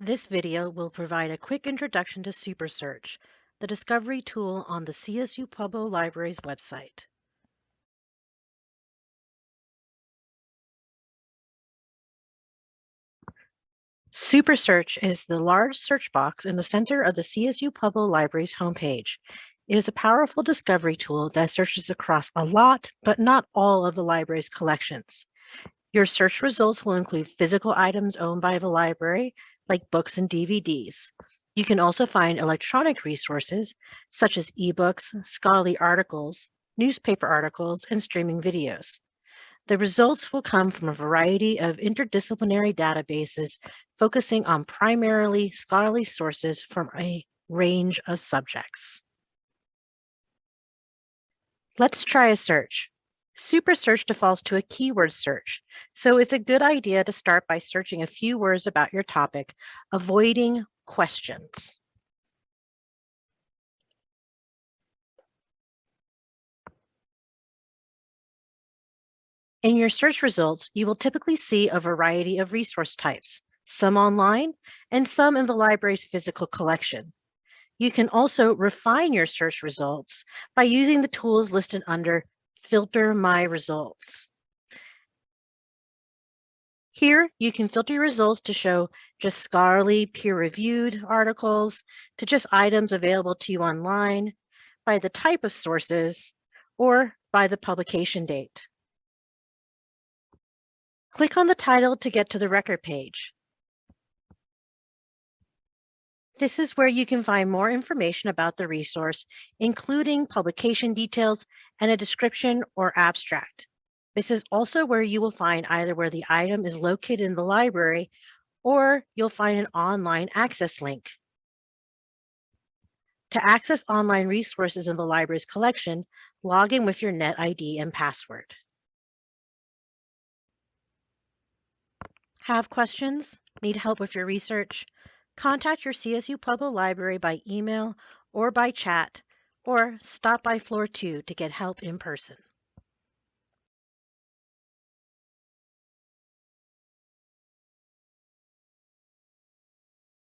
This video will provide a quick introduction to SuperSearch, the discovery tool on the CSU Pueblo Library's website. SuperSearch is the large search box in the center of the CSU Pueblo Library's homepage. It is a powerful discovery tool that searches across a lot, but not all of the library's collections. Your search results will include physical items owned by the library, like books and DVDs. You can also find electronic resources such as ebooks, scholarly articles, newspaper articles, and streaming videos. The results will come from a variety of interdisciplinary databases focusing on primarily scholarly sources from a range of subjects. Let's try a search. Super Search defaults to a keyword search, so it's a good idea to start by searching a few words about your topic, avoiding questions. In your search results, you will typically see a variety of resource types, some online and some in the library's physical collection. You can also refine your search results by using the tools listed under filter my results. Here, you can filter your results to show just scholarly peer-reviewed articles, to just items available to you online, by the type of sources, or by the publication date. Click on the title to get to the record page. This is where you can find more information about the resource, including publication details and a description or abstract. This is also where you will find either where the item is located in the library or you'll find an online access link. To access online resources in the library's collection, log in with your NetID and password. Have questions? Need help with your research? Contact your CSU Pueblo Library by email or by chat, or stop by floor two to get help in person.